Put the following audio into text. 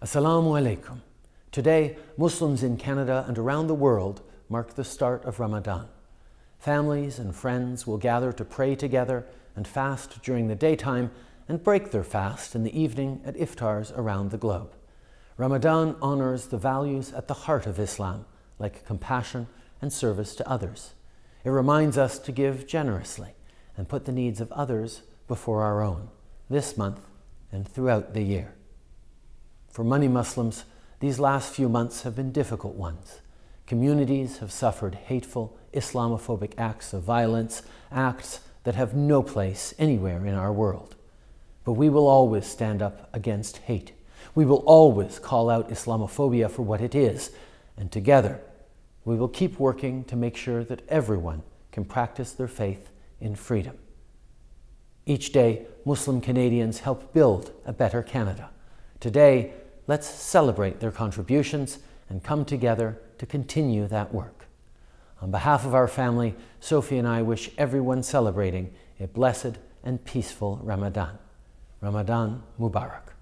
Assalamu alaikum. Today, Muslims in Canada and around the world mark the start of Ramadan. Families and friends will gather to pray together and fast during the daytime and break their fast in the evening at iftars around the globe. Ramadan honors the values at the heart of Islam, like compassion and service to others. It reminds us to give generously and put the needs of others before our own, this month and throughout the year. For many Muslims, these last few months have been difficult ones. Communities have suffered hateful Islamophobic acts of violence, acts that have no place anywhere in our world. But we will always stand up against hate. We will always call out Islamophobia for what it is, and together we will keep working to make sure that everyone can practice their faith in freedom. Each day, Muslim Canadians help build a better Canada. Today, let's celebrate their contributions and come together to continue that work. On behalf of our family, Sophie and I wish everyone celebrating a blessed and peaceful Ramadan. Ramadan Mubarak.